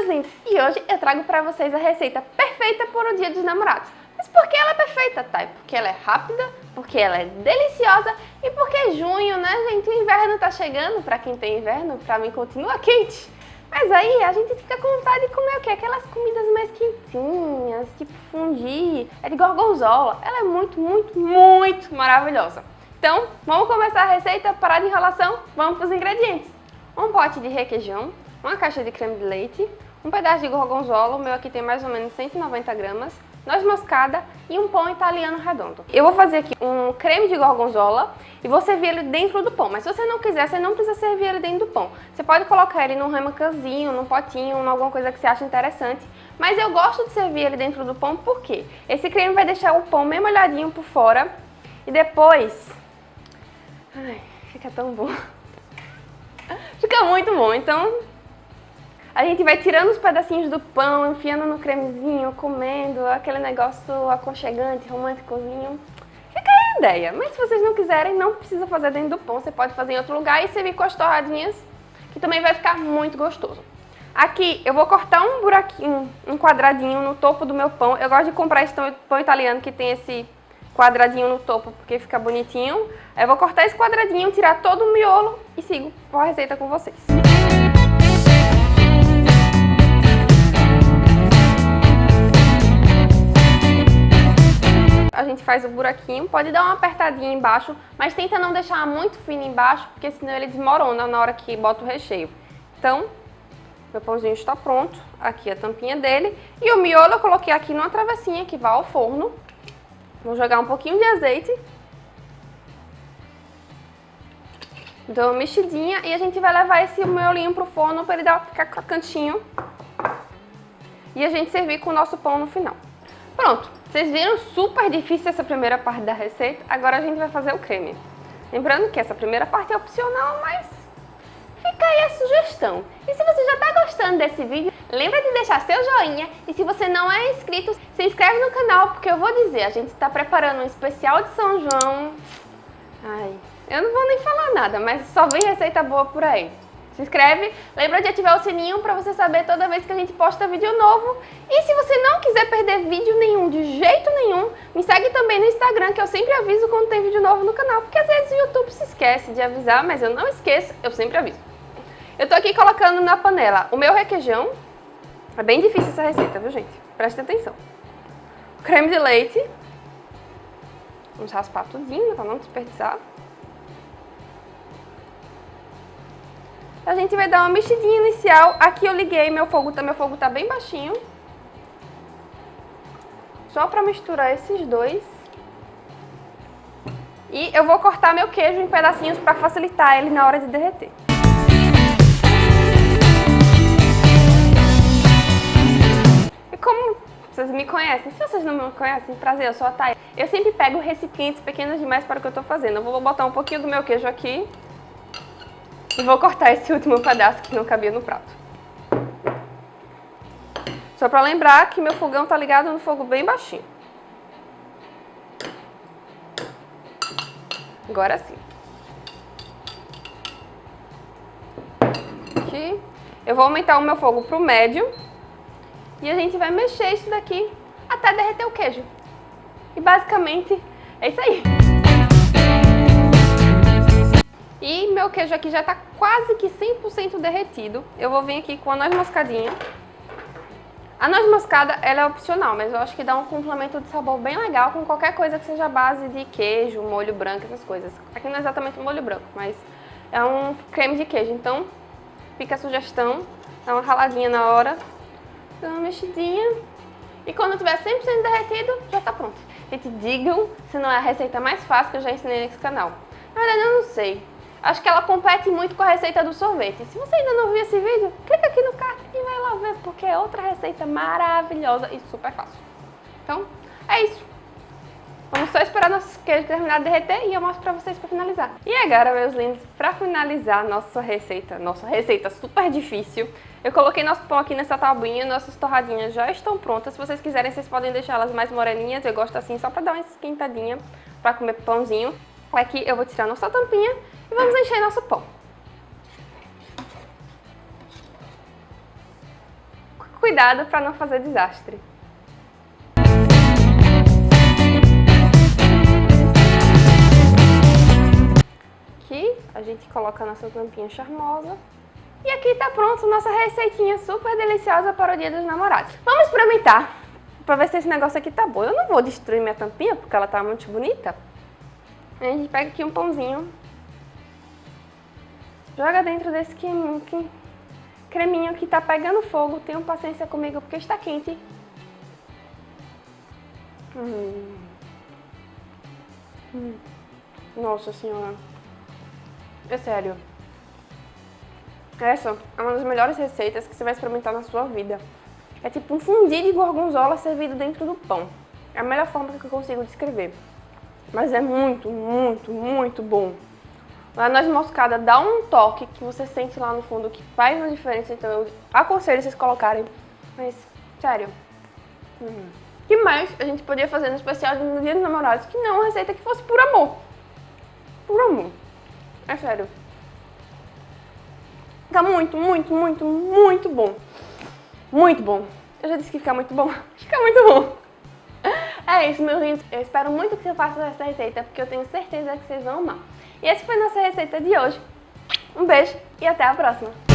meus lindos! E hoje eu trago pra vocês a receita perfeita para o dia dos namorados. Mas por que ela é perfeita, Thay? Porque ela é rápida, porque ela é deliciosa e porque é junho, né, gente? O inverno tá chegando, pra quem tem inverno, pra mim continua quente. Mas aí a gente fica com vontade de comer o quê? Aquelas comidas mais quentinhas, tipo fundi, é de gorgonzola. Ela é muito, muito, muito maravilhosa. Então, vamos começar a receita, parar de enrolação, vamos para os ingredientes. Um pote de requeijão, uma caixa de creme de leite, um pedaço de gorgonzola, o meu aqui tem mais ou menos 190 gramas, noz moscada e um pão italiano redondo. Eu vou fazer aqui um creme de gorgonzola e vou servir ele dentro do pão, mas se você não quiser, você não precisa servir ele dentro do pão. Você pode colocar ele num remacanzinho, num potinho, em alguma coisa que você acha interessante, mas eu gosto de servir ele dentro do pão porque esse creme vai deixar o pão meio molhadinho por fora e depois... Ai, fica tão bom. Fica muito bom, então a gente vai tirando os pedacinhos do pão, enfiando no cremezinho, comendo, aquele negócio aconchegante, românticozinho. Fica aí a ideia, mas se vocês não quiserem, não precisa fazer dentro do pão, você pode fazer em outro lugar e servir com as torradinhas, que também vai ficar muito gostoso. Aqui eu vou cortar um buraquinho, um quadradinho no topo do meu pão. Eu gosto de comprar esse pão italiano que tem esse quadradinho no topo, porque fica bonitinho. Eu vou cortar esse quadradinho, tirar todo o miolo e sigo com a receita com vocês. A gente faz o buraquinho, pode dar uma apertadinha embaixo, mas tenta não deixar muito fino embaixo, porque senão ele desmorona na hora que bota o recheio. Então, meu pãozinho está pronto, aqui a tampinha dele, e o miolo eu coloquei aqui numa travessinha que vai ao forno. Vou jogar um pouquinho de azeite. Dou uma mexidinha e a gente vai levar esse miolinho pro forno para ele dar, ficar crocantinho. E a gente servir com o nosso pão no final. Pronto, vocês viram super difícil essa primeira parte da receita, agora a gente vai fazer o creme. Lembrando que essa primeira parte é opcional, mas fica aí a sugestão. E se você já está gostando desse vídeo, lembra de deixar seu joinha e se você não é inscrito, se inscreve no canal, porque eu vou dizer, a gente está preparando um especial de São João. Ai, eu não vou nem falar nada, mas só vem receita boa por aí se inscreve, lembra de ativar o sininho para você saber toda vez que a gente posta vídeo novo. E se você não quiser perder vídeo nenhum, de jeito nenhum, me segue também no Instagram, que eu sempre aviso quando tem vídeo novo no canal, porque às vezes o YouTube se esquece de avisar, mas eu não esqueço, eu sempre aviso. Eu tô aqui colocando na panela o meu requeijão, é bem difícil essa receita, viu gente? Preste atenção. Creme de leite, vamos raspar tudinho para não desperdiçar. A gente vai dar uma mexidinha inicial. Aqui eu liguei, meu fogo, tá, meu fogo tá bem baixinho. Só para misturar esses dois. E eu vou cortar meu queijo em pedacinhos para facilitar ele na hora de derreter. E como vocês me conhecem, se vocês não me conhecem, prazer, eu sou a Thay. Eu sempre pego recipientes pequenos demais para o que eu estou fazendo. Eu vou botar um pouquinho do meu queijo aqui. E vou cortar esse último pedaço que não cabia no prato. Só para lembrar que meu fogão tá ligado no fogo bem baixinho. Agora sim. Aqui. Eu vou aumentar o meu fogo pro médio. E a gente vai mexer isso daqui até derreter o queijo. E basicamente é isso aí. E meu queijo aqui já está quase que 100% derretido. Eu vou vir aqui com a noz moscadinha. A noz moscada, ela é opcional, mas eu acho que dá um complemento de sabor bem legal com qualquer coisa que seja base de queijo, molho branco, essas coisas. Aqui não é exatamente molho branco, mas é um creme de queijo. Então, fica a sugestão, dá uma raladinha na hora, dá uma mexidinha. E quando tiver 100% derretido, já está pronto. Gente, digam se não é a receita mais fácil que eu já ensinei nesse canal. Na verdade, eu não sei. Acho que ela compete muito com a receita do sorvete. Se você ainda não viu esse vídeo, clica aqui no card e vai lá ver, porque é outra receita maravilhosa e super fácil. Então, é isso. Vamos só esperar nosso queijo terminar de derreter e eu mostro pra vocês pra finalizar. E agora, meus lindos, pra finalizar nossa receita, nossa receita super difícil, eu coloquei nosso pão aqui nessa tabuinha, nossas torradinhas já estão prontas. Se vocês quiserem, vocês podem deixar elas mais moreninhas, eu gosto assim, só pra dar uma esquentadinha pra comer pãozinho. Aqui eu vou tirar nossa tampinha e vamos encher nosso pão. cuidado para não fazer desastre. Aqui a gente coloca a nossa tampinha charmosa. E aqui tá pronto nossa receitinha super deliciosa para o dia dos namorados. Vamos experimentar para ver se esse negócio aqui tá bom. Eu não vou destruir minha tampinha porque ela tá muito bonita. A gente pega aqui um pãozinho, joga dentro desse creminho creminho que tá pegando fogo. Tenham paciência comigo porque está quente. Hum. Hum. Nossa senhora. É sério. Essa é uma das melhores receitas que você vai experimentar na sua vida. É tipo um fundi de gorgonzola servido dentro do pão. É a melhor forma que eu consigo descrever. Mas é muito, muito, muito bom. A noz moscada dá um toque que você sente lá no fundo que faz uma diferença, então eu aconselho vocês colocarem. Mas, sério. Hum. que mais a gente podia fazer no especial no Dia dos Namorados que não uma receita que fosse por amor? Por amor. É sério. Fica muito, muito, muito, muito bom. Muito bom. Eu já disse que fica muito bom. Fica muito bom. É isso, meus lindos. Eu espero muito que você faça essa receita, porque eu tenho certeza que vocês vão amar. E essa foi nossa receita de hoje. Um beijo e até a próxima.